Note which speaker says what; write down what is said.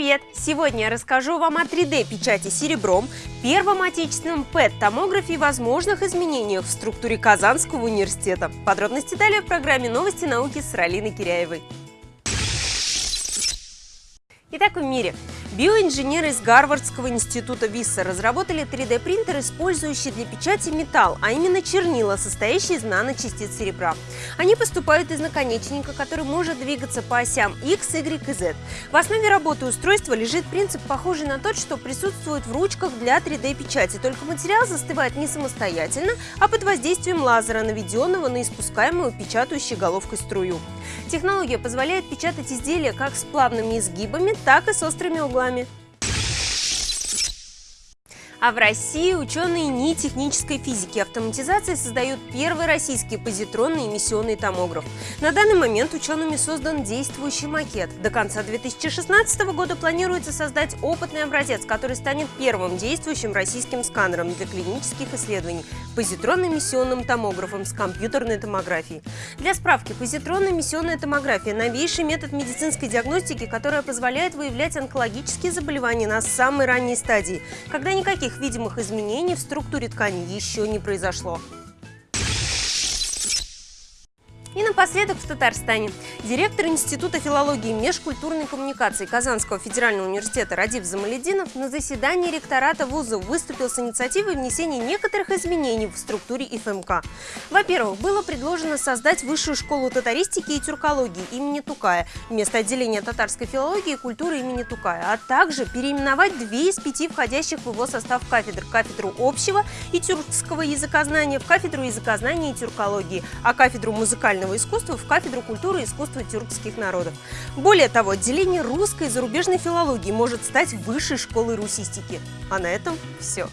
Speaker 1: Привет! Сегодня я расскажу вам о 3D-печати серебром, первом отечественном ПЭТ-томографе и возможных изменениях в структуре Казанского университета. Подробности далее в программе «Новости науки» с Ралиной Киряевой. Итак, в мире Биоинженеры из Гарвардского института Висса разработали 3D-принтер, использующий для печати металл, а именно чернила, состоящие из наночастиц серебра. Они поступают из наконечника, который может двигаться по осям X, Y и Z. В основе работы устройства лежит принцип, похожий на тот, что присутствует в ручках для 3D-печати, только материал застывает не самостоятельно, а под воздействием лазера, наведенного на испускаемую печатающей головкой струю. Технология позволяет печатать изделия как с плавными изгибами, так и с острыми углами углами. А в России ученые НИИ технической физики автоматизации создают первый российский позитронный эмиссионный томограф. На данный момент учеными создан действующий макет. До конца 2016 года планируется создать опытный образец, который станет первым действующим российским сканером для клинических исследований – позитронно-эмиссионным томографом с компьютерной томографией. Для справки, позитронно-эмиссионная томография – новейший метод медицинской диагностики, которая позволяет выявлять онкологические заболевания на самой ранней стадии, когда никаких никаких видимых изменений в структуре ткани еще не произошло. И напоследок в Татарстане. Директор Института филологии и межкультурной коммуникации Казанского федерального университета Радив Замалединов на заседании ректората вуза выступил с инициативой внесения некоторых изменений в структуре ИФМК. Во-первых, было предложено создать высшую школу татаристики и тюркологии имени Тукая вместо отделения татарской филологии и культуры имени Тукая, а также переименовать две из пяти входящих в его состав кафедр – кафедру общего и тюркского языкознания в кафедру языкознания и тюркологии, а кафедру музыкальной музыкального искусства в кафедру культуры и искусства тюркских народов. Более того, отделение русской и зарубежной филологии может стать высшей школой русистики. А на этом все.